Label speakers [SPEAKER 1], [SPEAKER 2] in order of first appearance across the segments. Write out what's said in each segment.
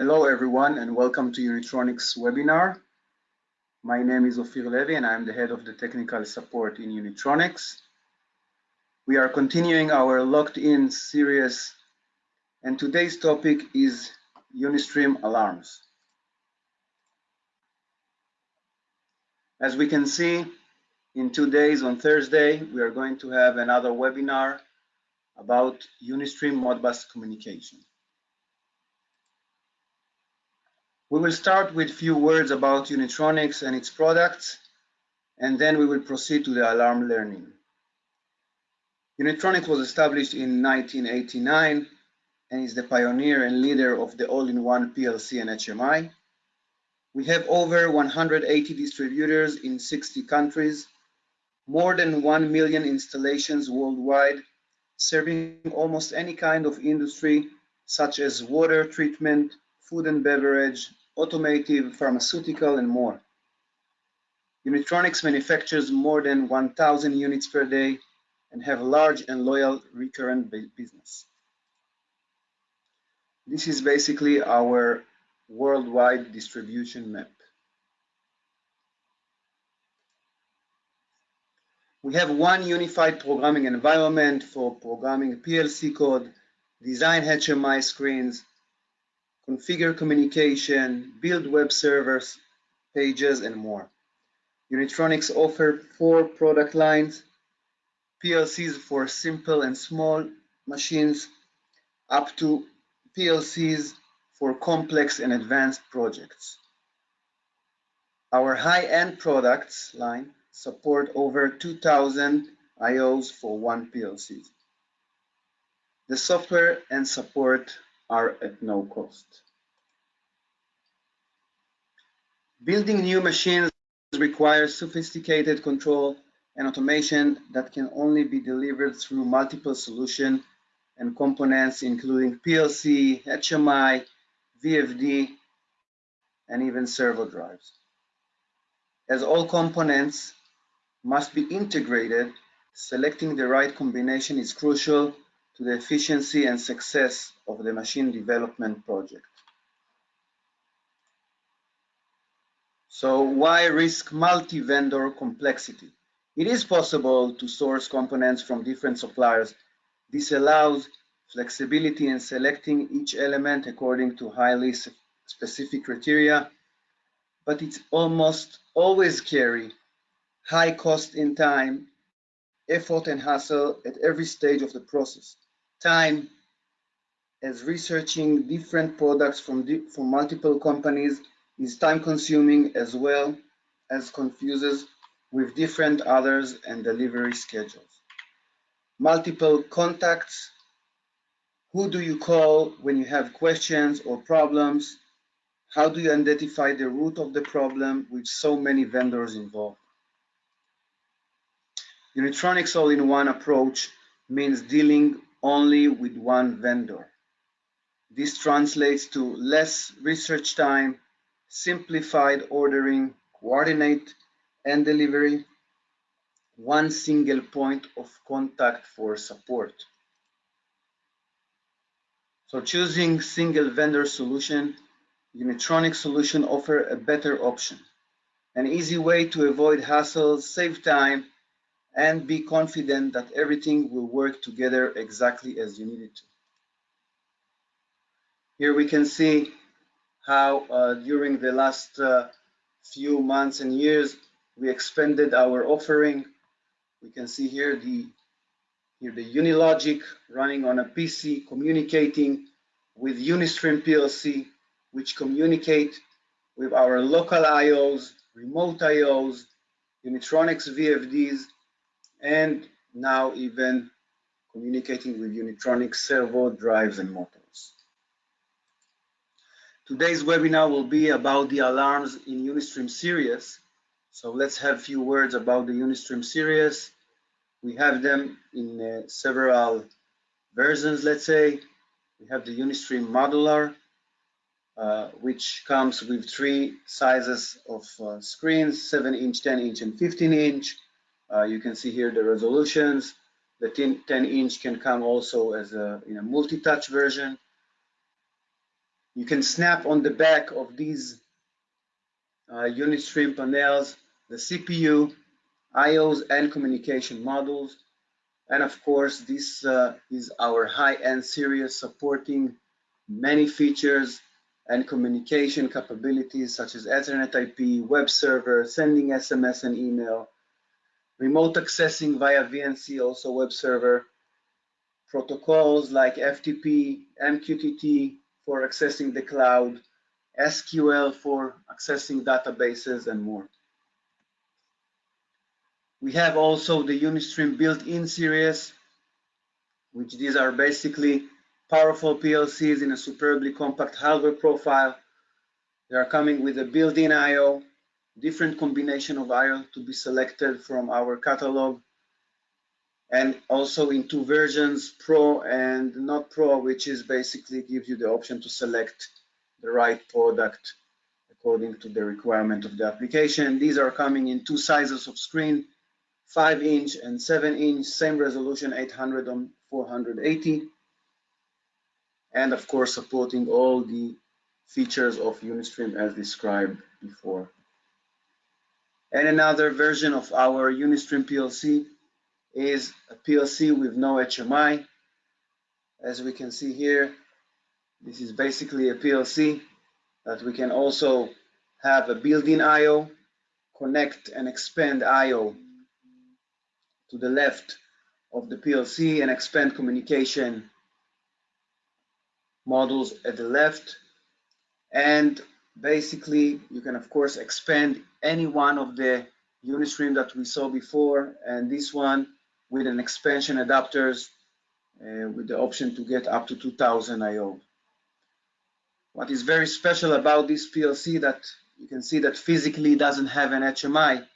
[SPEAKER 1] Hello everyone and welcome to Unitronics webinar. My name is Ofir Levy and I'm the head of the technical support in Unitronics. We are continuing our locked in series and today's topic is Unistream alarms. As we can see, in two days on Thursday, we are going to have another webinar about Unistream Modbus communication. We will start with a few words about Unitronics and its products, and then we will proceed to the alarm learning. Unitronics was established in 1989 and is the pioneer and leader of the all-in-one PLC and HMI. We have over 180 distributors in 60 countries, more than 1 million installations worldwide, serving almost any kind of industry such as water treatment, food and beverage, automotive, pharmaceutical, and more. Unitronics manufactures more than 1,000 units per day and have a large and loyal recurrent business. This is basically our worldwide distribution map. We have one unified programming environment for programming PLC code, design HMI screens, configure communication, build web servers, pages, and more. Unitronics offer four product lines, PLCs for simple and small machines, up to PLCs for complex and advanced projects. Our high-end products line support over 2,000 IOs for one PLC. The software and support are at no cost. Building new machines requires sophisticated control and automation that can only be delivered through multiple solution and components including PLC, HMI, VFD, and even servo drives. As all components must be integrated, selecting the right combination is crucial to the efficiency and success of the machine development project. So why risk multi-vendor complexity? It is possible to source components from different suppliers. This allows flexibility in selecting each element according to highly specific criteria, but it's almost always carry high cost in time, effort and hassle at every stage of the process time as researching different products from, from multiple companies is time consuming as well as confuses with different others and delivery schedules. Multiple contacts. Who do you call when you have questions or problems? How do you identify the root of the problem with so many vendors involved? Unitronics all-in-one approach means dealing only with one vendor. This translates to less research time, simplified ordering, coordinate and delivery, one single point of contact for support. So choosing single vendor solution, Unitronic solution offer a better option, an easy way to avoid hassles, save time, and be confident that everything will work together exactly as you need it to. Here we can see how uh, during the last uh, few months and years we expanded our offering. We can see here the here the Unilogic running on a PC communicating with Unistream PLC, which communicate with our local IOs, remote IOs, Unitronics VFDs, and now even communicating with Unitronics servo drives and motors. Today's webinar will be about the alarms in Unistream series. So let's have a few words about the Unistream series. We have them in uh, several versions, let's say. We have the Unistream modular, uh, which comes with three sizes of uh, screens, 7 inch, 10 inch, and 15 inch. Uh, you can see here the resolutions. The 10 inch can come also as a, in a multi-touch version. You can snap on the back of these uh, Unistream panels the CPU, IOs, and communication modules. And of course, this uh, is our high-end series supporting many features and communication capabilities such as Ethernet IP, web server, sending SMS and email, remote accessing via VNC, also web server, protocols like FTP, MQTT for accessing the cloud, SQL for accessing databases and more. We have also the Unistream built-in series, which these are basically powerful PLCs in a superbly compact hardware profile. They are coming with a built-in I.O., different combination of I.O. to be selected from our catalog, and also in two versions, Pro and not Pro, which is basically gives you the option to select the right product according to the requirement of the application. These are coming in two sizes of screen, 5 inch and 7 inch, same resolution 800 on 480 and of course supporting all the features of Unistream as described before. And another version of our Unistream PLC is a PLC with no HMI. As we can see here, this is basically a PLC that we can also have a built-in I.O., connect and expand I.O. to the left of the PLC and expand communication modules at the left. And basically, you can of course expand any one of the Unistream that we saw before, and this one with an expansion adapters uh, with the option to get up to 2000 IO. What is very special about this PLC that you can see that physically doesn't have an HMI,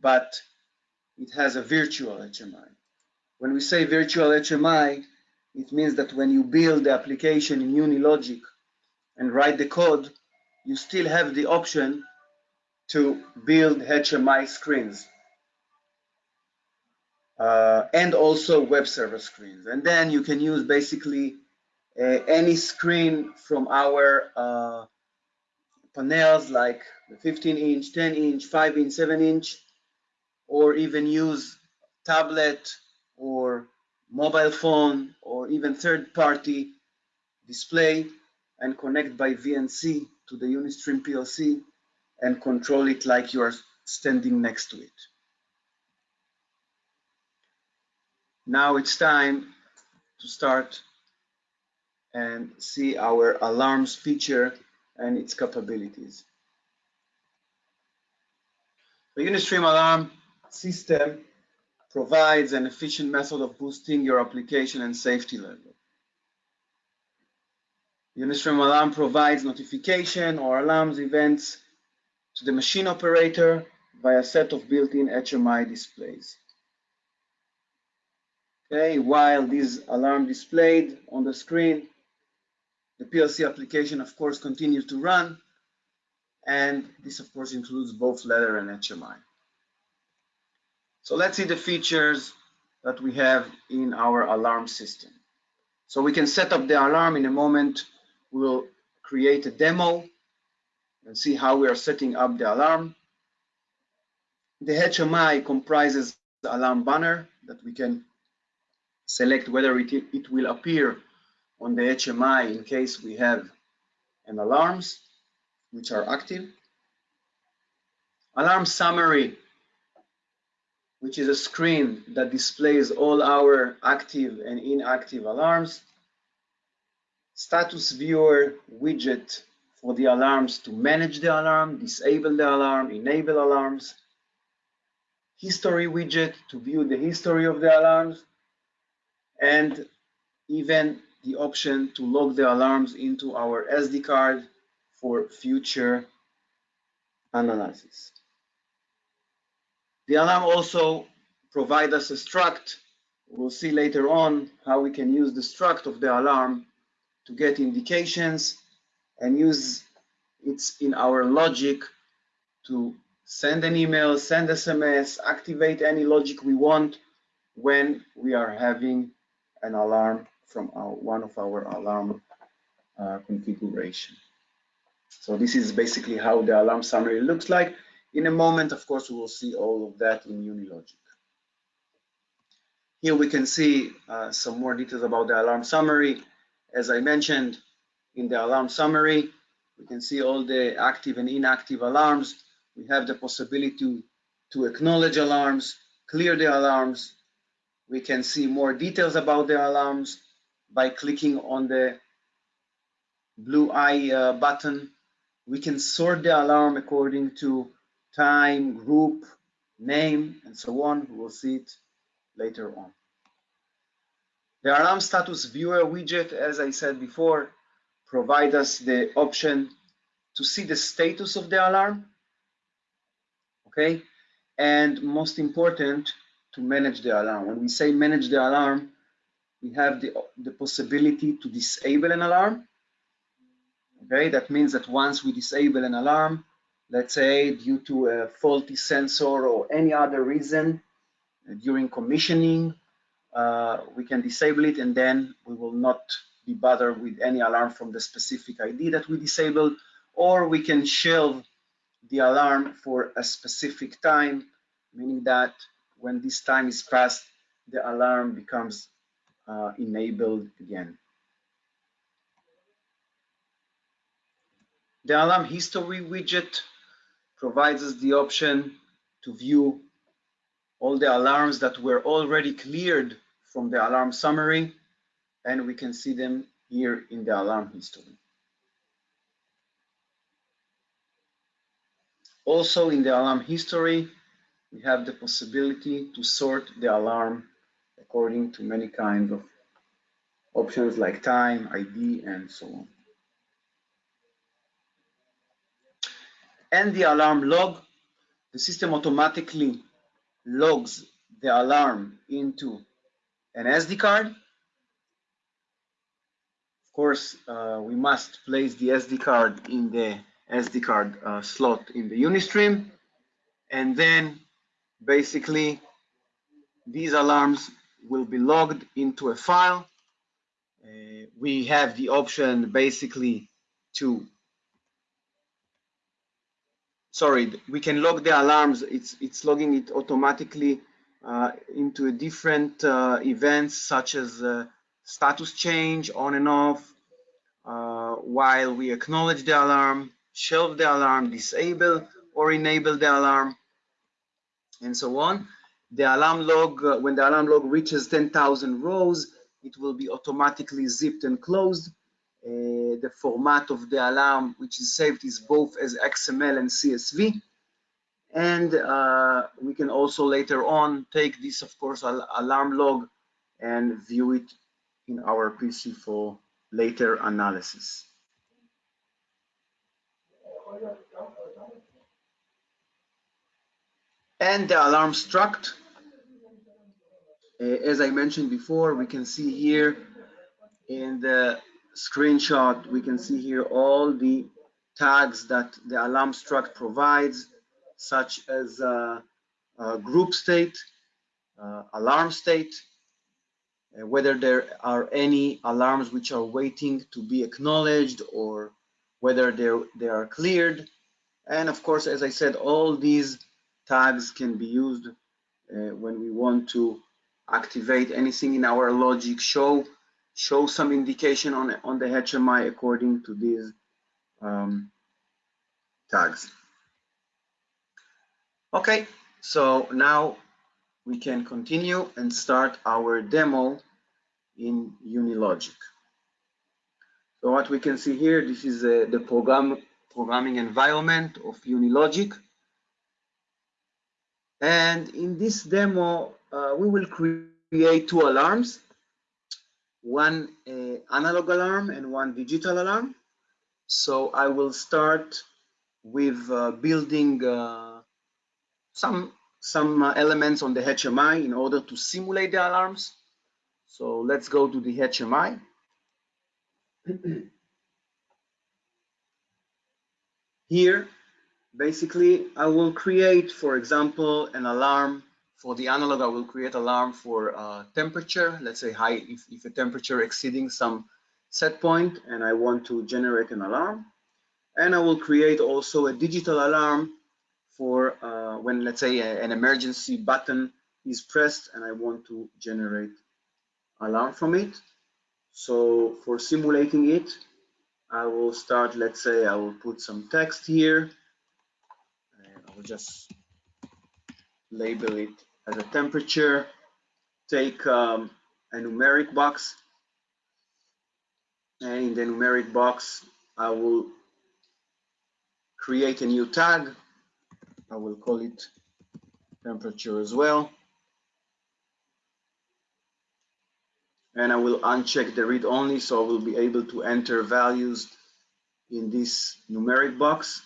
[SPEAKER 1] but it has a virtual HMI. When we say virtual HMI, it means that when you build the application in Unilogic and write the code, you still have the option to build HMI screens uh, and also web server screens. And then you can use basically uh, any screen from our uh, panels like the 15 inch, 10 inch, 5 inch, 7 inch, or even use tablet or mobile phone or even third-party display and connect by VNC to the Unistream PLC and control it like you are standing next to it. Now it's time to start and see our alarms feature and its capabilities. The Unistream alarm system provides an efficient method of boosting your application and safety level. Unistream Alarm provides notification or alarms events to the machine operator via a set of built-in HMI displays. Okay, while these alarm displayed on the screen, the PLC application, of course, continues to run, and this, of course, includes both ladder and HMI. So let's see the features that we have in our alarm system. So we can set up the alarm in a moment. We'll create a demo and see how we are setting up the alarm. The HMI comprises the alarm banner that we can select whether it, it will appear on the HMI in case we have an alarms which are active. Alarm summary which is a screen that displays all our active and inactive alarms. Status viewer widget for the alarms to manage the alarm, disable the alarm, enable alarms. History widget to view the history of the alarms. And even the option to log the alarms into our SD card for future analysis. The alarm also provide us a struct. We'll see later on how we can use the struct of the alarm to get indications and use it in our logic to send an email, send SMS, activate any logic we want when we are having an alarm from our, one of our alarm uh, configuration. So this is basically how the alarm summary looks like. In a moment, of course, we will see all of that in Unilogic. Here we can see uh, some more details about the alarm summary. As I mentioned, in the alarm summary, we can see all the active and inactive alarms. We have the possibility to, acknowledge alarms, clear the alarms. We can see more details about the alarms by clicking on the blue eye uh, button. We can sort the alarm according to time, group, name, and so on. We will see it later on. The alarm status viewer widget, as I said before, provide us the option to see the status of the alarm, okay? And most important, to manage the alarm. When we say manage the alarm, we have the, the possibility to disable an alarm, okay? That means that once we disable an alarm, let's say due to a faulty sensor or any other reason uh, during commissioning, uh, we can disable it and then we will not be bothered with any alarm from the specific ID that we disabled, or we can shelve the alarm for a specific time, meaning that when this time is passed, the alarm becomes uh, enabled again. The alarm history widget provides us the option to view all the alarms that were already cleared from the alarm summary and we can see them here in the alarm history. Also in the alarm history, we have the possibility to sort the alarm according to many kinds of options like time, ID, and so on. And the alarm log, the system automatically logs the alarm into an SD card Of course, uh, we must place the SD card in the SD card uh, slot in the Unistream. And then basically these alarms will be logged into a file. Uh, we have the option basically to, sorry, we can log the alarms. It's, it's logging it automatically into a different uh, events such as uh, status change on and off uh, while we acknowledge the alarm, shelve the alarm, disable or enable the alarm, and so on. The alarm log, uh, when the alarm log reaches 10,000 rows, it will be automatically zipped and closed. Uh, the format of the alarm which is saved is both as XML and CSV. And uh, we can also later on take this, of course, al alarm log and view it in our PC for later analysis. And the alarm struct, uh, as I mentioned before, we can see here in the screenshot, we can see here all the tags that the alarm struct provides, such as uh, uh, group state, uh, alarm state, whether there are any alarms which are waiting to be acknowledged or whether they are cleared. And of course, as I said, all these tags can be used uh, when we want to activate anything in our logic, show show some indication on, on the HMI according to these um, tags. Okay, so now we can continue and start our demo in Unilogic. So what we can see here, this is uh, the program programming environment of Unilogic. And in this demo, uh, we will create two alarms, one uh, analog alarm and one digital alarm. So I will start with uh, building uh, some some uh, elements on the HMI in order to simulate the alarms. So let's go to the HMI. Here, basically, I will create, for example, an alarm for the analog. I will create alarm for uh, temperature. Let's say high, if, if a temperature exceeding some set point and I want to generate an alarm. And I will create also a digital alarm for uh, when, let's say, a, an emergency button is pressed and I want to generate alarm from it. So for simulating it, I will start, let's say I will put some text here. And I will just label it as a temperature. Take um, a numeric box. And in the numeric box, I will create a new tag. I will call it temperature as well. and I will uncheck the read only so I will be able to enter values in this numeric box.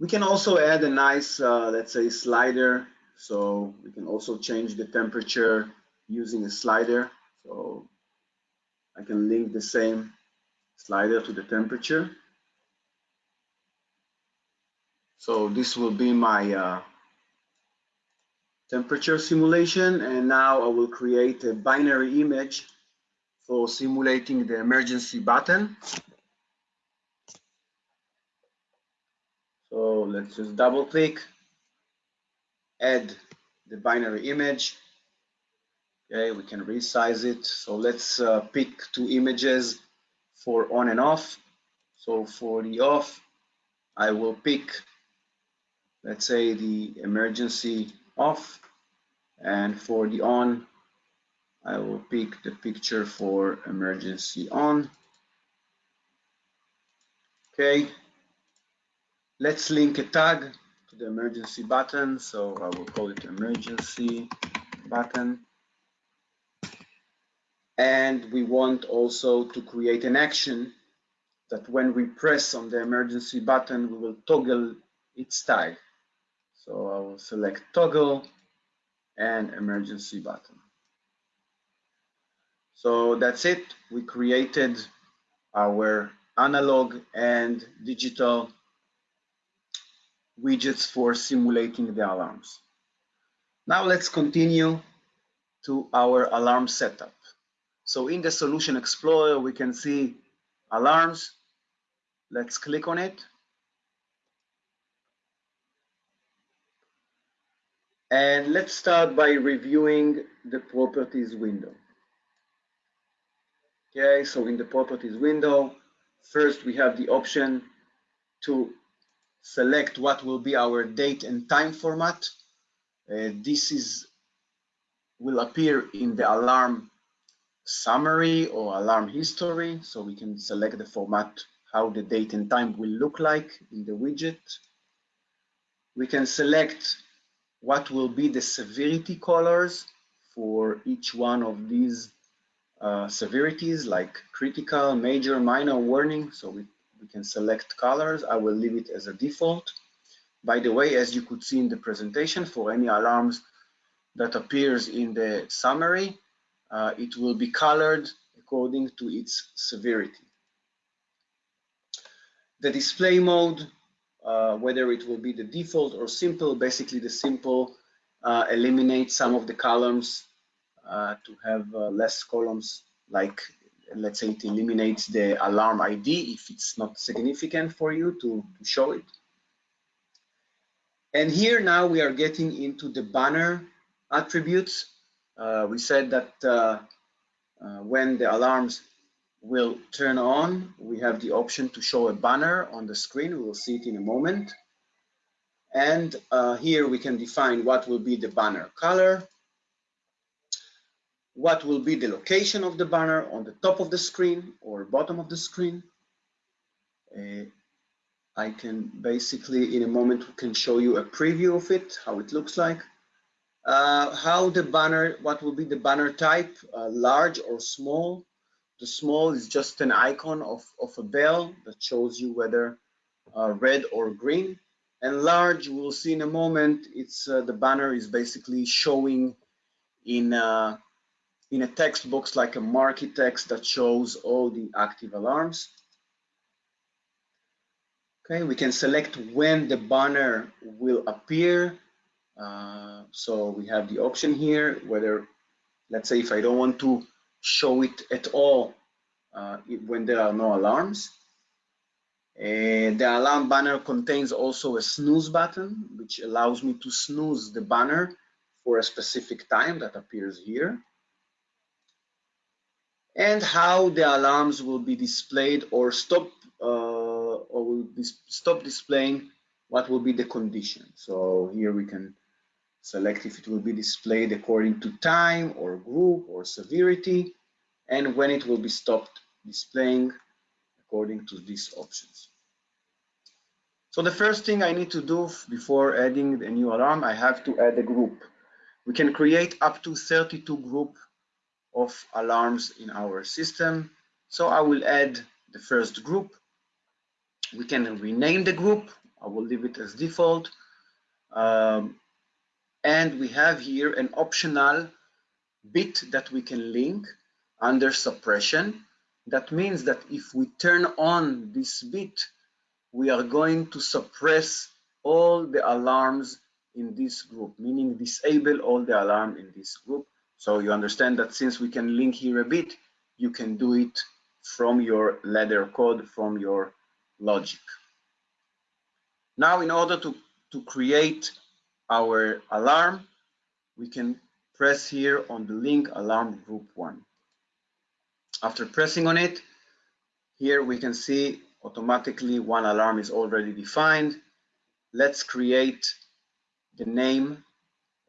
[SPEAKER 1] We can also add a nice, uh, let's say, slider. So we can also change the temperature using a slider. So I can link the same slider to the temperature. So this will be my uh, temperature simulation and now I will create a binary image for simulating the emergency button. So let's just double click, add the binary image. Okay, we can resize it. So let's uh, pick two images for on and off. So for the off, I will pick, let's say the emergency off and for the on I will pick the picture for emergency on. Okay. Let's link a tag to the emergency button so I will call it emergency button. And we want also to create an action that when we press on the emergency button we will toggle its tag so I will select toggle and emergency button. So that's it. We created our analog and digital widgets for simulating the alarms. Now let's continue to our alarm setup. So in the Solution Explorer, we can see alarms. Let's click on it. And let's start by reviewing the properties window. Okay, so in the properties window, first we have the option to select what will be our date and time format. Uh, this is will appear in the alarm summary or alarm history. So we can select the format, how the date and time will look like in the widget. We can select what will be the severity colors for each one of these uh, severities like critical, major, minor warning. So we, we can select colors. I will leave it as a default. By the way, as you could see in the presentation, for any alarms that appears in the summary, uh, it will be colored according to its severity. The display mode uh, whether it will be the default or simple. Basically, the simple uh, eliminates some of the columns uh, to have uh, less columns, like let's say it eliminates the alarm ID if it's not significant for you to, to show it. And here now we are getting into the banner attributes. We said that uh, when the alarms will turn on, we have the option to show a banner on the screen. We will see it in a moment. And uh, here we can define what will be the banner color, what will be the location of the banner on the top of the screen or bottom of the screen. Uh, I can basically, in a moment, we can show you a preview of it, how it looks like. Uh, how the banner, what will be the banner type, uh, large or small, the small is just an icon of, of a bell that shows you whether uh, red or green. And large, we'll see in a moment, it's uh, the banner is basically showing in a, uh, in a text box like a marquee text that shows all the active alarms. Okay, we can select when the banner will appear. Uh, so we have the option here, whether, let's say if I don't want to show it at all uh, when there are no alarms. Uh, the alarm banner contains also a snooze button, which allows me to snooze the banner for a specific time that appears here. And how the alarms will be displayed or stop uh, or will dis stop displaying what will be the condition. So here we can select if it will be displayed according to time or group or severity and when it will be stopped displaying according to these options. So the first thing I need to do before adding a new alarm, I have to add a group. We can create up to 32 group of alarms in our system. So I will add the first group. We can rename the group. I will leave it as default. Um, and we have here an optional bit that we can link under suppression. That means that if we turn on this bit, we are going to suppress all the alarms in this group, meaning disable all the alarm in this group. So you understand that since we can link here a bit, you can do it from your ladder code, from your logic. Now, in order to, to create our alarm, we can press here on the link alarm group one. After pressing on it, here we can see automatically one alarm is already defined. Let's create the name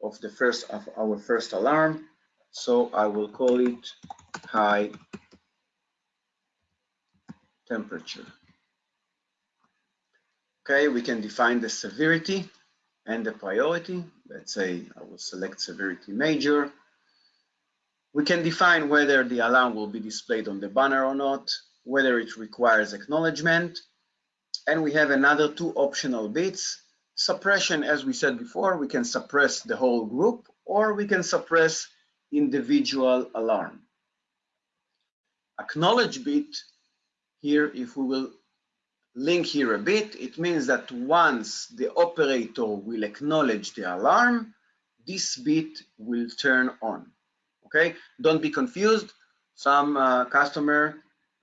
[SPEAKER 1] of the first of our first alarm. So I will call it high temperature. Okay, we can define the severity and the priority. Let's say I will select severity major. We can define whether the alarm will be displayed on the banner or not, whether it requires acknowledgement. And we have another two optional bits. Suppression, as we said before, we can suppress the whole group or we can suppress individual alarm. Acknowledge bit, here if we will link here a bit, it means that once the operator will acknowledge the alarm, this bit will turn on. Okay, don't be confused. Some uh, customer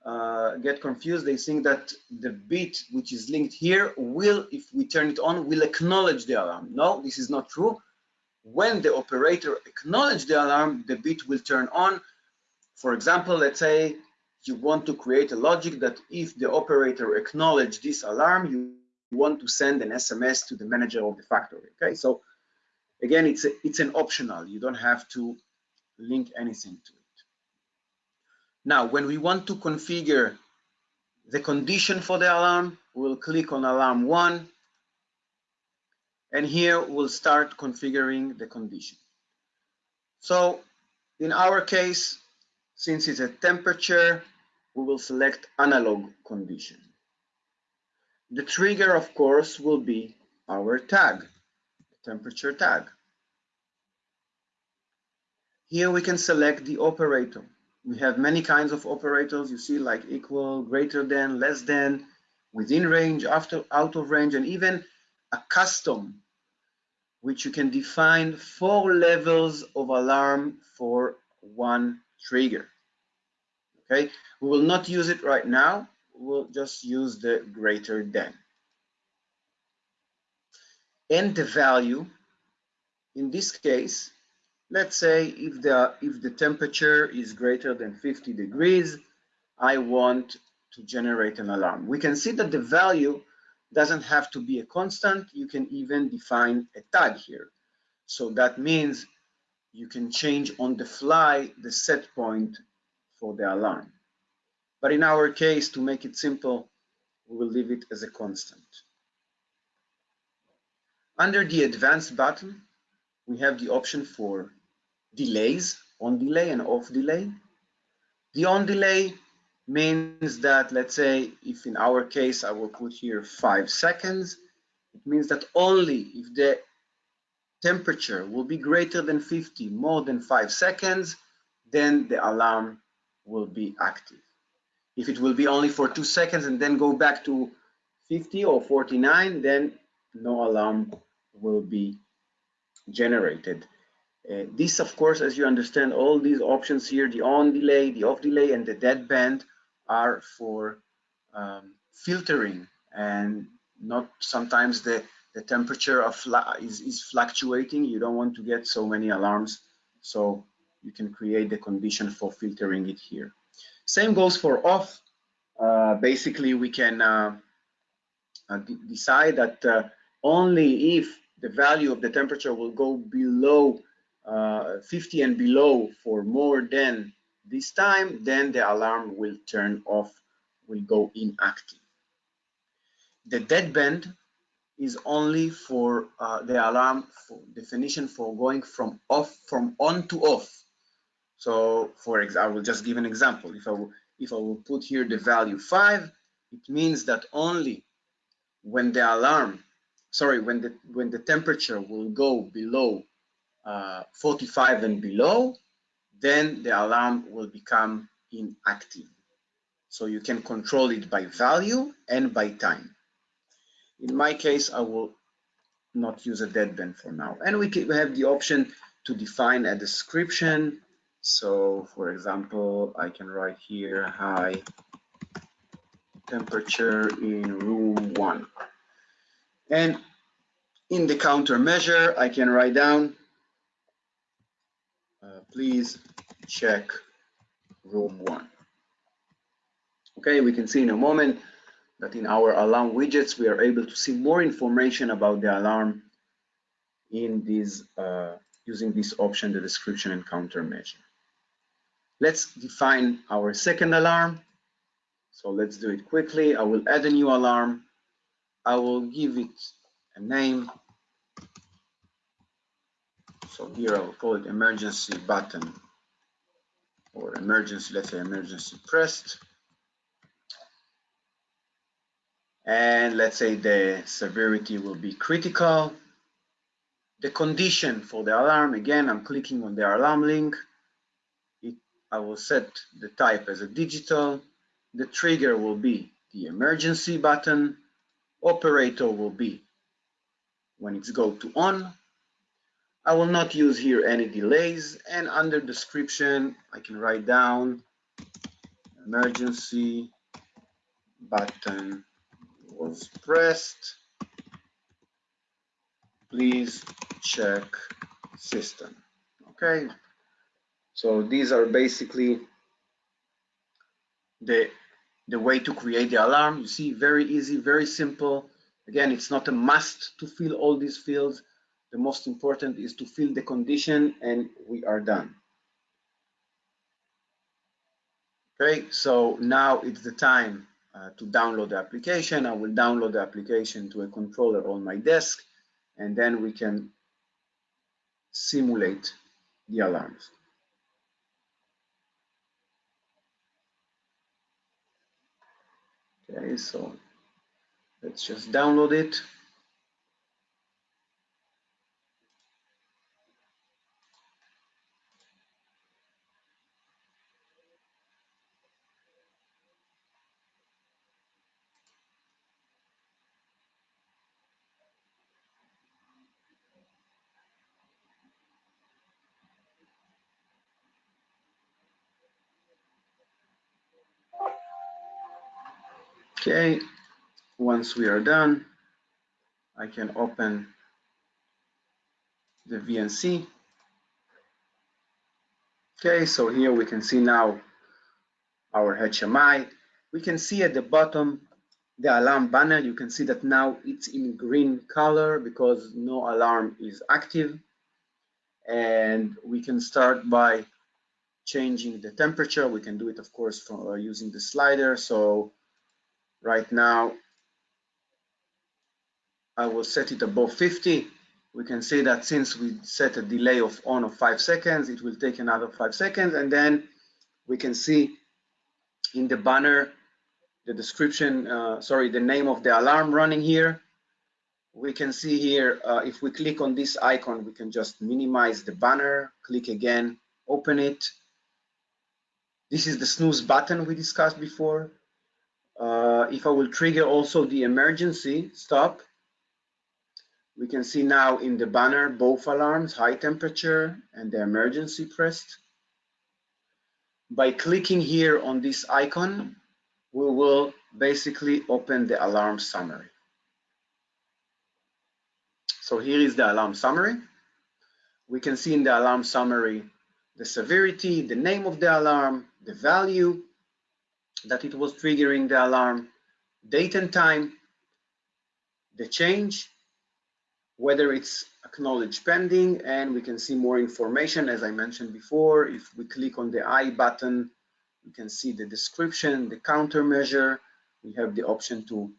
[SPEAKER 1] uh, get confused. They think that the bit which is linked here will, if we turn it on, will acknowledge the alarm. No, this is not true. When the operator acknowledge the alarm, the bit will turn on. For example, let's say you want to create a logic that if the operator acknowledge this alarm, you want to send an SMS to the manager of the factory. Okay, so again, it's a, it's an optional. You don't have to link anything to it. Now, when we want to configure the condition for the alarm, we'll click on alarm one, and here we'll start configuring the condition. So in our case, since it's a temperature, we will select analog condition. The trigger, of course, will be our tag, temperature tag. Here we can select the operator. We have many kinds of operators, you see, like equal, greater than, less than, within range, after, out of range, and even a custom, which you can define four levels of alarm for one trigger. Okay, we will not use it right now. We'll just use the greater than. And the value, in this case, let's say if the, if the temperature is greater than 50 degrees, I want to generate an alarm. We can see that the value doesn't have to be a constant. You can even define a tag here. So that means you can change on the fly the set point for the alarm. But in our case, to make it simple, we will leave it as a constant. Under the advanced button, we have the option for delays, on delay and off delay. The on delay means that, let's say, if in our case, I will put here five seconds, it means that only if the temperature will be greater than 50, more than five seconds, then the alarm will be active. If it will be only for two seconds and then go back to 50 or 49, then no alarm will be generated. Uh, this, of course, as you understand, all these options here, the on delay, the off delay, and the dead band are for um, filtering and not sometimes the, the temperature of is, is fluctuating. You don't want to get so many alarms. So you can create the condition for filtering it here. Same goes for off. Uh, basically, we can uh, uh, decide that uh, only if the value of the temperature will go below uh, 50 and below for more than this time, then the alarm will turn off, will go inactive. The deadband is only for uh, the alarm for definition for going from off from on to off. So for example, I will just give an example. If I will, if I will put here the value five, it means that only when the alarm, sorry, when the when the temperature will go below uh, 45 and below, then the alarm will become inactive. So you can control it by value and by time. In my case, I will not use a deadband for now. And we, can, we have the option to define a description. So for example, I can write here high temperature in room one. And in the countermeasure, I can write down, uh, please check room one. Okay, we can see in a moment that in our alarm widgets, we are able to see more information about the alarm in these, uh, using this option, the description and countermeasure. Let's define our second alarm. So let's do it quickly. I will add a new alarm. I will give it a name. So here I will call it emergency button or emergency, let's say emergency pressed. And let's say the severity will be critical. The condition for the alarm, again, I'm clicking on the alarm link. It, I will set the type as a digital. The trigger will be the emergency button. Operator will be when it's go to on. I will not use here any delays and under description I can write down emergency button was pressed. Please check system. Okay, so these are basically the the way to create the alarm. You see, very easy, very simple. Again, it's not a must to fill all these fields. The most important is to fill the condition and we are done. Okay, so now it's the time uh, to download the application. I will download the application to a controller on my desk and then we can simulate the alarms. Okay, so let's just download it. Okay, once we are done, I can open the VNC. Okay, so here we can see now our HMI. We can see at the bottom the alarm banner. You can see that now it's in green color because no alarm is active. And we can start by changing the temperature. We can do it, of course, from, uh, using the slider. So Right now, I will set it above 50. We can see that since we set a delay of on of five seconds, it will take another five seconds. And then we can see in the banner, the description, uh, sorry, the name of the alarm running here. We can see here, uh, if we click on this icon, we can just minimize the banner, click again, open it. This is the snooze button we discussed before. Uh, if I will trigger also the emergency stop, We can see now in the banner both alarms, high temperature and the emergency pressed. By clicking here on this icon, we will basically open the alarm summary. So here is the alarm summary. We can see in the alarm summary the severity, the name of the alarm, the value that it was triggering the alarm, date and time, the change, whether it's acknowledged pending, and we can see more information as I mentioned before. If we click on the I button, we can see the description, the countermeasure. We have the option to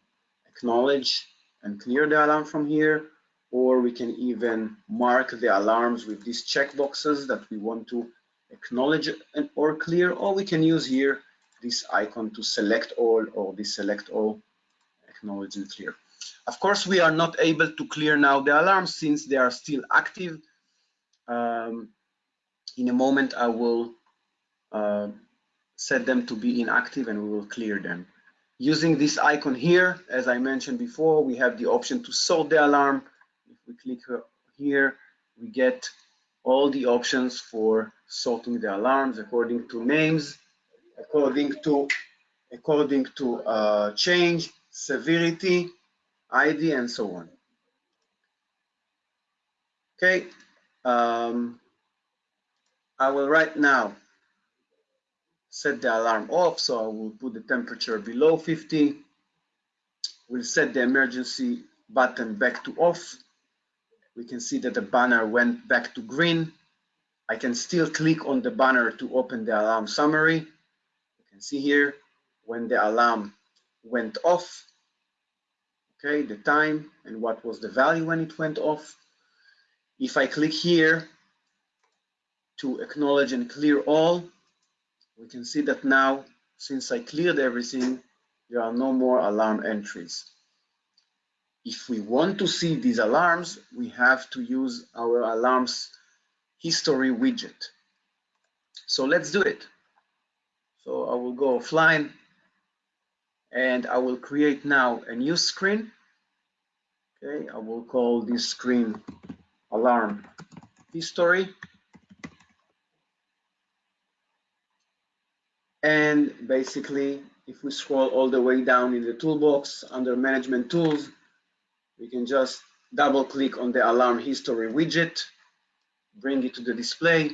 [SPEAKER 1] acknowledge and clear the alarm from here, or we can even mark the alarms with these checkboxes that we want to acknowledge and or clear, or we can use here this icon to select all or deselect all, acknowledge and clear. Of course, we are not able to clear now the alarms since they are still active. Um, in a moment, I will uh, set them to be inactive and we will clear them. Using this icon here, as I mentioned before, we have the option to sort the alarm. If we click here, we get all the options for sorting the alarms according to names, according to according to uh, change, severity, ID, and so on. Okay, um, I will right now set the alarm off, so I will put the temperature below 50. We'll set the emergency button back to off. We can see that the banner went back to green. I can still click on the banner to open the alarm summary. See here when the alarm went off, okay, the time and what was the value when it went off. If I click here to acknowledge and clear all, we can see that now, since I cleared everything, there are no more alarm entries. If we want to see these alarms, we have to use our alarms history widget. So let's do it. So I will go offline and I will create now a new screen. Okay, I will call this screen alarm history. And basically, if we scroll all the way down in the toolbox under management tools, we can just double click on the alarm history widget, bring it to the display.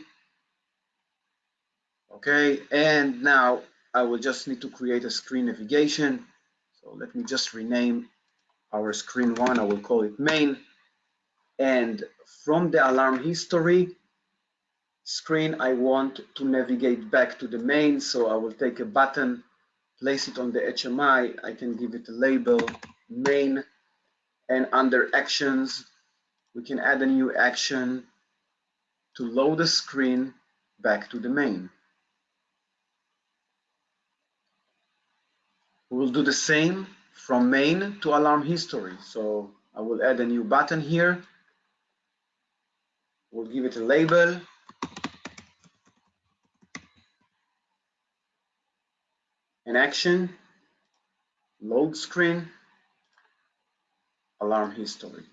[SPEAKER 1] Okay, and now I will just need to create a screen navigation. So let me just rename our screen one, I will call it main. And from the alarm history, screen, I want to navigate back to the main. So I will take a button, place it on the HMI. I can give it a label, main. And under actions, we can add a new action to load the screen back to the main. We will do the same from main to alarm history. So I will add a new button here. We'll give it a label an action, load screen, alarm history.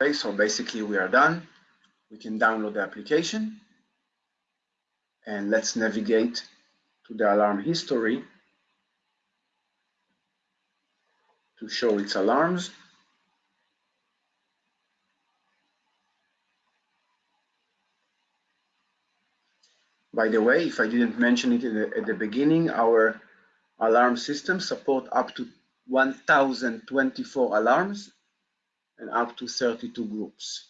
[SPEAKER 1] Okay, so basically we are done. We can download the application and let's navigate to the alarm history to show its alarms. By the way, if I didn't mention it the, at the beginning, our alarm system support up to 1024 alarms and up to 32 groups.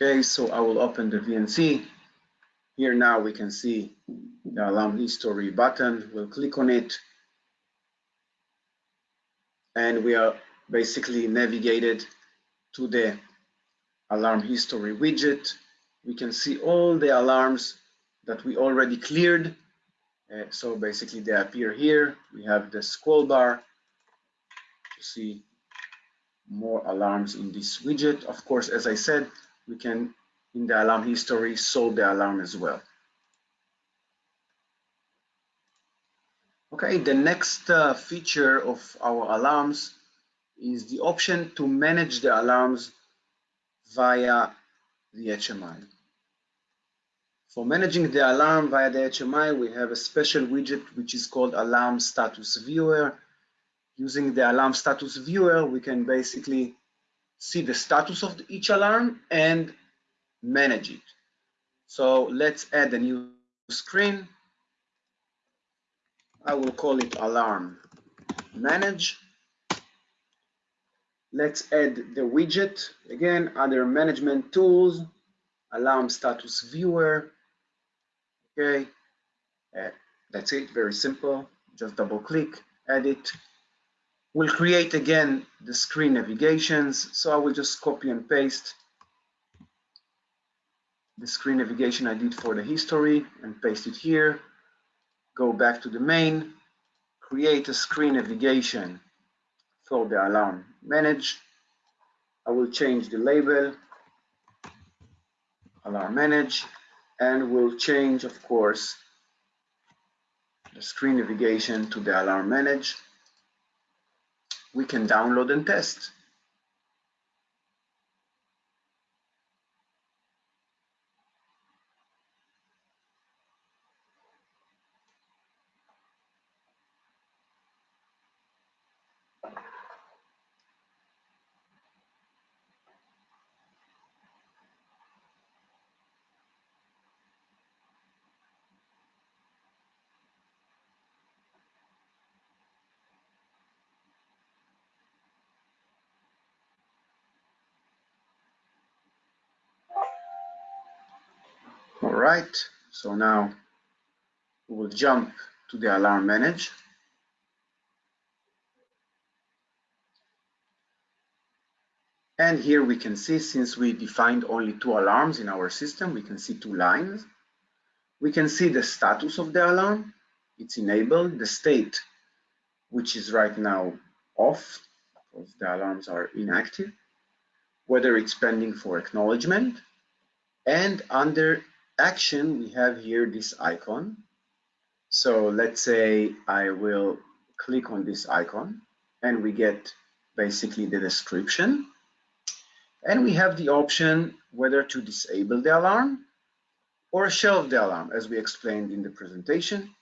[SPEAKER 1] Okay, so I will open the VNC. Here now we can see the alarm history button. We'll click on it and we are basically navigated to the alarm history widget. We can see all the alarms that we already cleared. Uh, so basically they appear here. We have the scroll bar to see more alarms in this widget. Of course, as I said, we can in the alarm history solve the alarm as well. Okay, the next uh, feature of our alarms is the option to manage the alarms via the HMI. For managing the alarm via the HMI, we have a special widget which is called Alarm Status Viewer. Using the Alarm Status Viewer, we can basically see the status of each alarm and manage it. So let's add a new screen. I will call it Alarm Manage. Let's add the widget. Again, other management tools, Alarm Status Viewer, Okay, uh, that's it, very simple. Just double click, edit. We'll create again the screen navigations. So I will just copy and paste the screen navigation I did for the history and paste it here. Go back to the main, create a screen navigation for the alarm manage. I will change the label, alarm manage, and we'll change, of course, the screen navigation to the alarm manage. We can download and test. All right, so now we will jump to the alarm manage. And here we can see, since we defined only two alarms in our system, we can see two lines. We can see the status of the alarm. It's enabled, the state, which is right now off, because the alarms are inactive, whether it's pending for acknowledgement, and under action, we have here this icon. So let's say I will click on this icon and we get basically the description. And we have the option whether to disable the alarm or shelve the alarm as we explained in the presentation.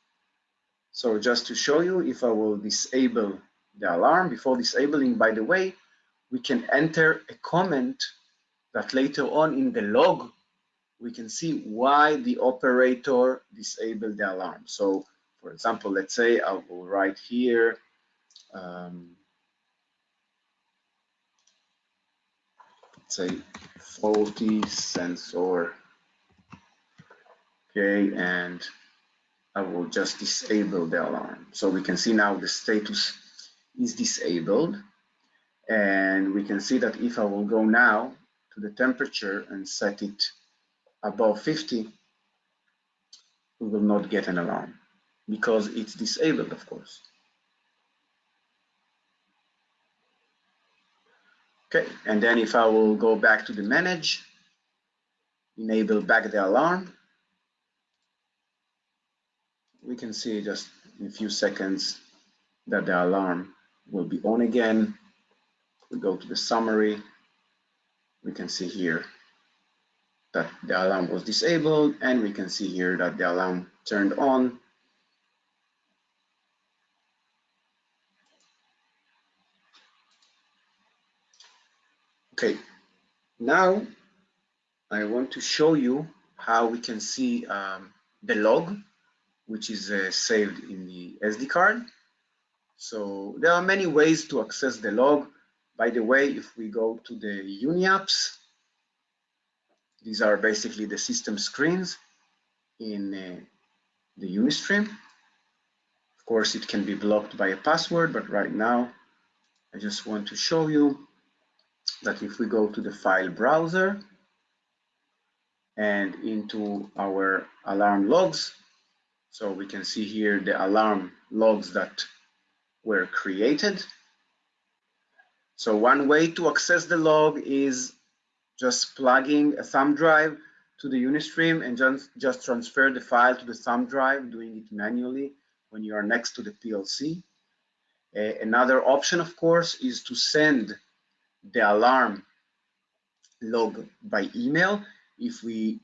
[SPEAKER 1] So just to show you, if I will disable the alarm, before disabling, by the way, we can enter a comment that later on in the log we can see why the operator disabled the alarm. So for example, let's say I will write here, um, let's say faulty sensor, okay, and I will just disable the alarm. So we can see now the status is disabled. And we can see that if I will go now to the temperature and set it above 50, we will not get an alarm because it's disabled, of course. Okay, and then if I will go back to the manage, enable back the alarm, we can see just in a few seconds that the alarm will be on again. We go to the summary, we can see here that the alarm was disabled and we can see here that the alarm turned on. Okay, now I want to show you how we can see um, the log, which is uh, saved in the SD card. So there are many ways to access the log. By the way, if we go to the UniApps, these are basically the system screens in uh, the Unistream. Of course, it can be blocked by a password, but right now I just want to show you that if we go to the file browser and into our alarm logs, so we can see here the alarm logs that were created. So one way to access the log is just plugging a thumb drive to the Unistream and just, just transfer the file to the thumb drive, doing it manually when you are next to the PLC. Uh, another option, of course, is to send the alarm log by email. If we,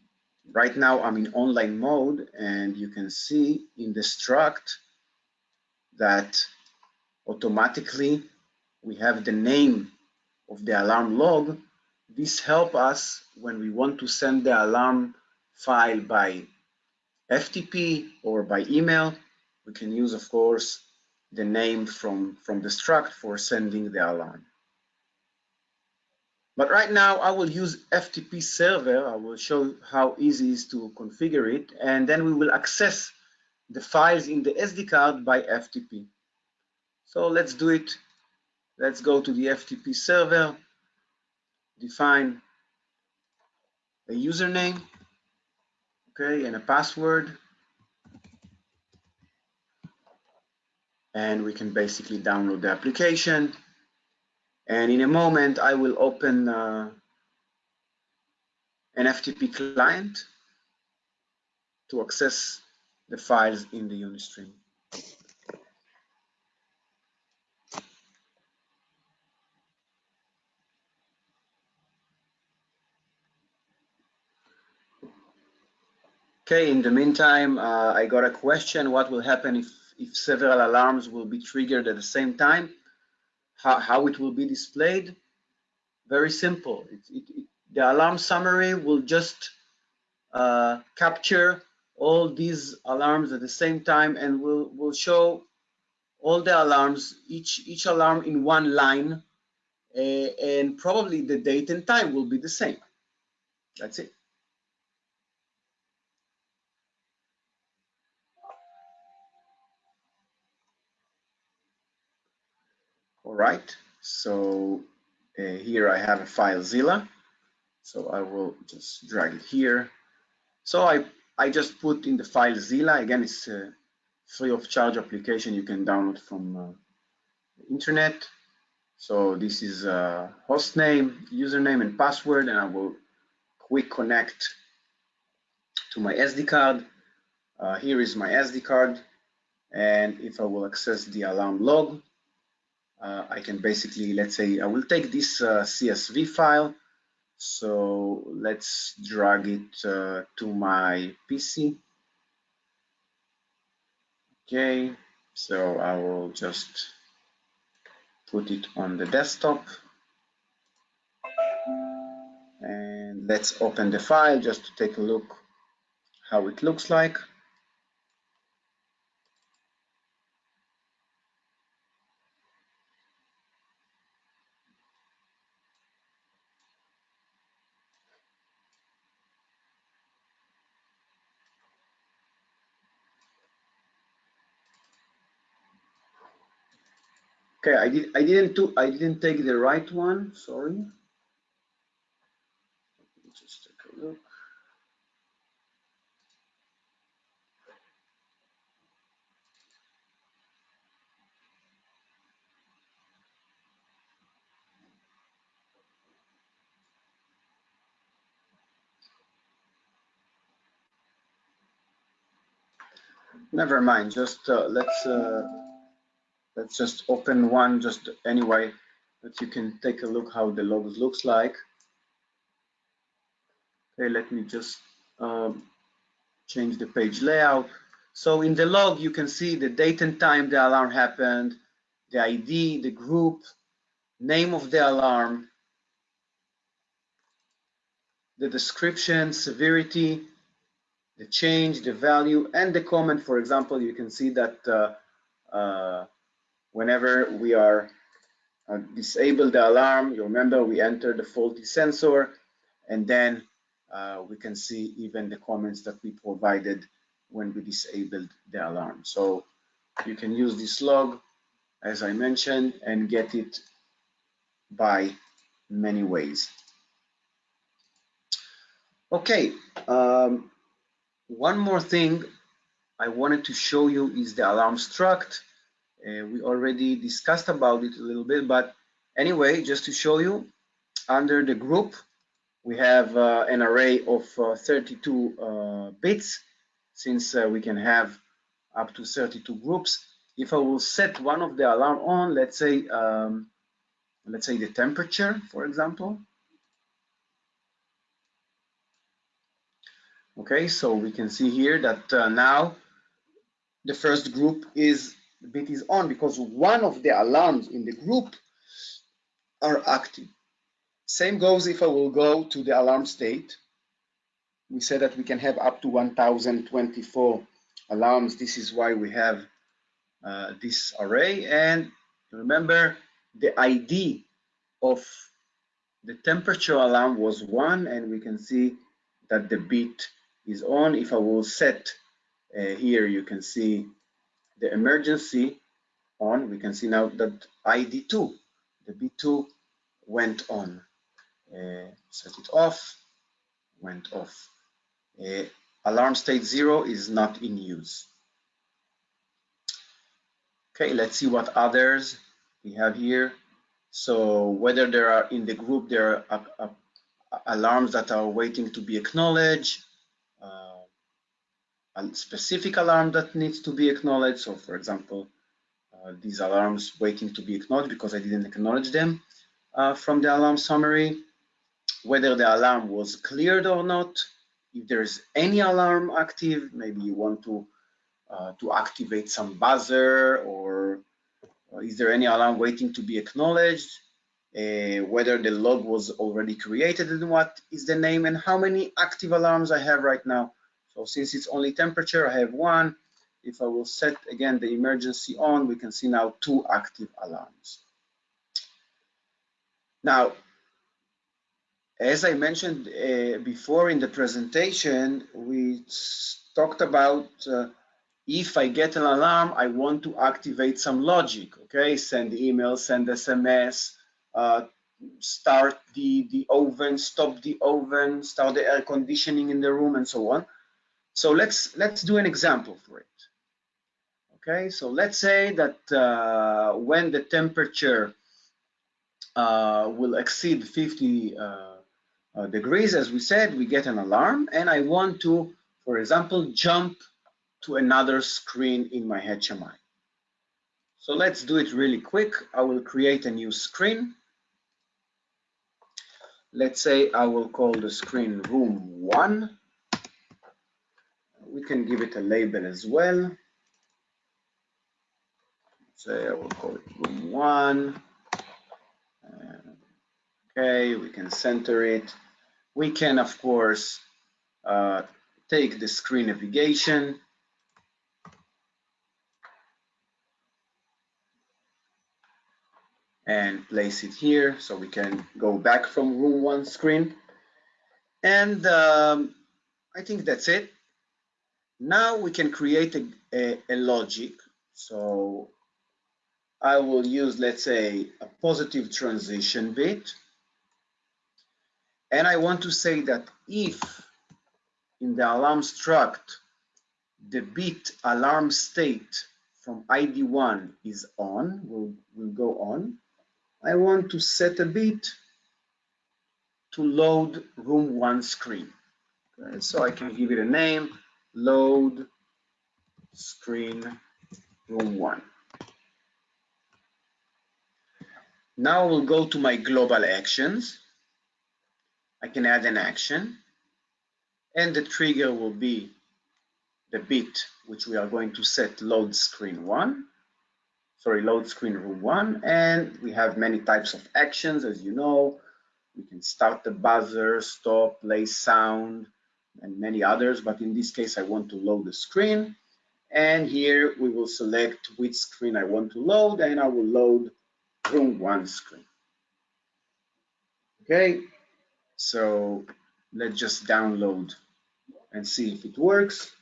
[SPEAKER 1] right now I'm in online mode and you can see in the struct that automatically we have the name of the alarm log. This help us when we want to send the alarm file by FTP or by email. We can use, of course, the name from, from the struct for sending the alarm. But right now I will use FTP server. I will show how easy it is to configure it. And then we will access the files in the SD card by FTP. So let's do it. Let's go to the FTP server, define a username, okay, and a password. And we can basically download the application. And in a moment, I will open uh, an FTP client to access the files in the Unistream. Okay, in the meantime, uh, I got a question. What will happen if, if several alarms will be triggered at the same time? How, how it will be displayed? Very simple. It, it, it, the alarm summary will just uh, capture all these alarms at the same time and will will show all the alarms, each, each alarm in one line, uh, and probably the date and time will be the same. That's it. All right, so uh, here I have a FileZilla. So I will just drag it here. So I, I just put in the FileZilla. Again, it's a free of charge application you can download from uh, the internet. So this is a host name, username, and password, and I will quick connect to my SD card. Uh, here is my SD card, and if I will access the alarm log, uh, I can basically, let's say, I will take this uh, CSV file. So let's drag it uh, to my PC. Okay, so I will just put it on the desktop. And let's open the file just to take a look how it looks like. Okay, I did. I didn't do. I didn't take the right one. Sorry. Just take a look. Never mind. Just uh, let's. Uh, let's just open one just anyway that you can take a look how the logs looks like. Okay let me just um, change the page layout. So in the log you can see the date and time the alarm happened the ID the group name of the alarm the description severity the change the value and the comment. For example you can see that uh, uh, whenever we are uh, disable the alarm, you remember we enter the faulty sensor and then uh, we can see even the comments that we provided when we disabled the alarm. So you can use this log, as I mentioned, and get it by many ways. Okay, um, one more thing I wanted to show you is the alarm struct. Uh, we already discussed about it a little bit, but anyway, just to show you, under the group, we have uh, an array of uh, 32 uh, bits since uh, we can have up to 32 groups. If I will set one of the alarm on, let's say, um, let's say the temperature, for example. Okay, so we can see here that uh, now the first group is bit is on because one of the alarms in the group are active. Same goes if I will go to the alarm state. We said that we can have up to 1024 alarms. This is why we have uh, this array. And remember, the ID of the temperature alarm was one, and we can see that the bit is on. If I will set uh, here, you can see the emergency on. We can see now that ID2, the B2 went on. Uh, set it off, went off. Uh, alarm state zero is not in use. Okay, let's see what others we have here. So whether there are in the group, there are uh, alarms that are waiting to be acknowledged, a specific alarm that needs to be acknowledged. So for example, uh, these alarms waiting to be acknowledged because I didn't acknowledge them uh, from the alarm summary, whether the alarm was cleared or not, if there's any alarm active, maybe you want to uh, to activate some buzzer or, or, is there any alarm waiting to be acknowledged, uh, whether the log was already created and what is the name and how many active alarms I have right now. So since it's only temperature, I have one. If I will set again the emergency on, we can see now two active alarms. Now, as I mentioned uh, before in the presentation, we talked about uh, if I get an alarm, I want to activate some logic, okay? Send email, send SMS, uh, start the, the oven, stop the oven, start the air conditioning in the room and so on. So let's, let's do an example for it. Okay, so let's say that uh, when the temperature uh, will exceed 50 uh, uh, degrees, as we said, we get an alarm and I want to, for example, jump to another screen in my HMI. So let's do it really quick. I will create a new screen. Let's say I will call the screen room one. We can give it a label as well. Say I will call it room one. Okay, we can center it. We can, of course, uh, take the screen navigation. and place it here so we can go back from room one screen. And um, I think that's it. Now we can create a, a, a logic. So I will use, let's say, a positive transition bit. And I want to say that if in the alarm struct, the bit alarm state from ID1 is on, will will go on. I want to set a bit to load room one screen. Okay, so I can give it a name, load screen room one. Now we'll go to my global actions. I can add an action. And the trigger will be the bit which we are going to set load screen one. Sorry load screen room one. And we have many types of actions as you know. We can start the buzzer stop play sound and many others but in this case I want to load the screen. And here we will select which screen I want to load and I will load room one screen. Okay? So let's just download and see if it works.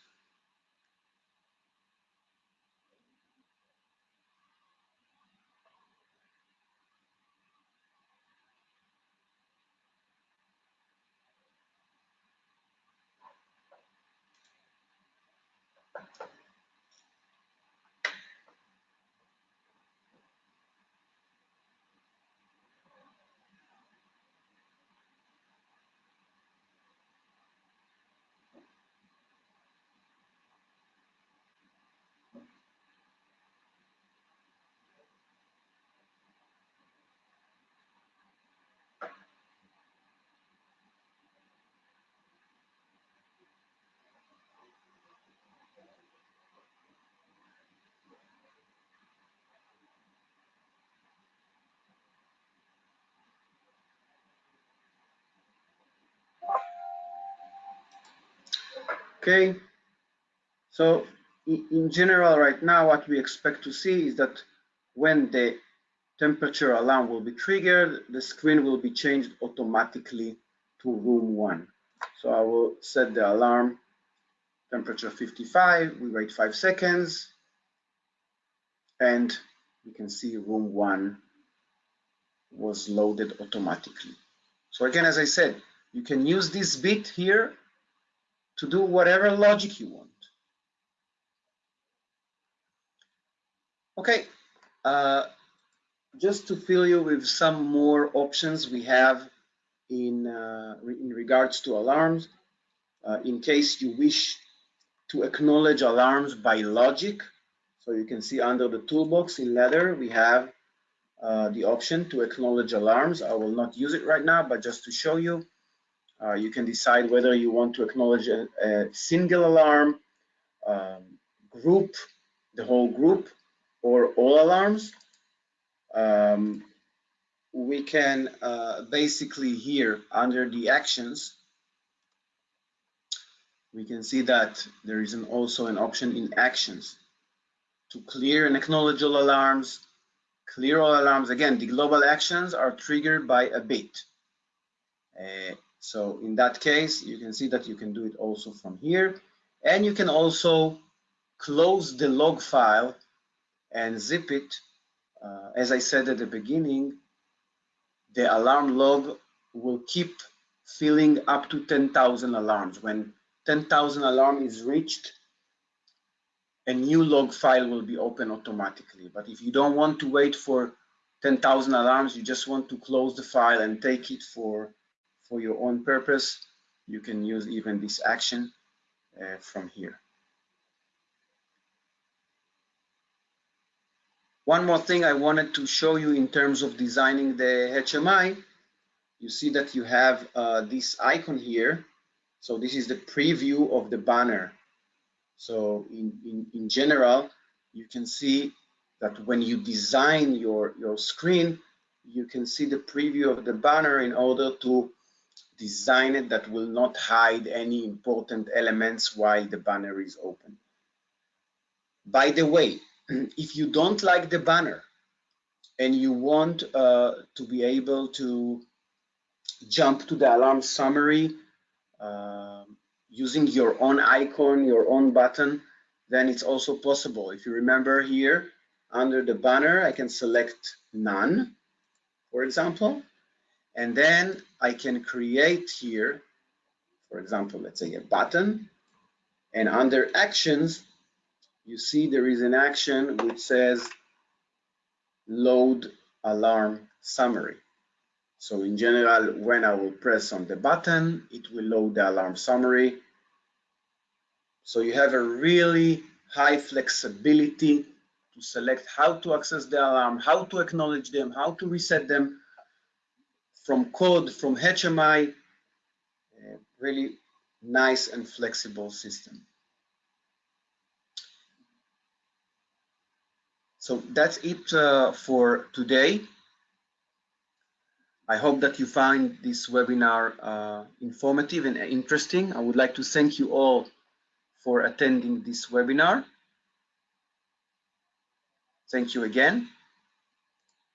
[SPEAKER 1] Okay, so in general right now what we expect to see is that when the temperature alarm will be triggered, the screen will be changed automatically to room one. So I will set the alarm temperature 55, we wait five seconds, and you can see room one was loaded automatically. So again, as I said, you can use this bit here to do whatever logic you want. Okay, uh, just to fill you with some more options we have in, uh, in regards to alarms, uh, in case you wish to acknowledge alarms by logic. So you can see under the toolbox in Ladder, we have uh, the option to acknowledge alarms. I will not use it right now, but just to show you, uh, you can decide whether you want to acknowledge a, a single alarm, um, group, the whole group, or all alarms. Um, we can uh, basically here under the actions, we can see that there is an, also an option in actions to clear and acknowledge all alarms, clear all alarms. Again, the global actions are triggered by a bit. Uh, so in that case, you can see that you can do it also from here. And you can also close the log file and zip it. Uh, as I said at the beginning, the alarm log will keep filling up to 10,000 alarms. When 10,000 alarm is reached, a new log file will be open automatically. But if you don't want to wait for 10,000 alarms, you just want to close the file and take it for, for your own purpose, you can use even this action uh, from here. One more thing I wanted to show you in terms of designing the HMI, you see that you have uh, this icon here. So this is the preview of the banner. So in, in, in general, you can see that when you design your, your screen, you can see the preview of the banner in order to design it that will not hide any important elements while the banner is open. By the way, if you don't like the banner and you want uh, to be able to jump to the alarm summary uh, using your own icon, your own button, then it's also possible. If you remember here, under the banner, I can select none, for example, and then I can create here, for example, let's say a button, and under actions, you see there is an action which says load alarm summary. So in general, when I will press on the button, it will load the alarm summary. So you have a really high flexibility to select how to access the alarm, how to acknowledge them, how to reset them from code, from HMI, really nice and flexible system. So that's it uh, for today. I hope that you find this webinar uh, informative and interesting. I would like to thank you all for attending this webinar. Thank you again.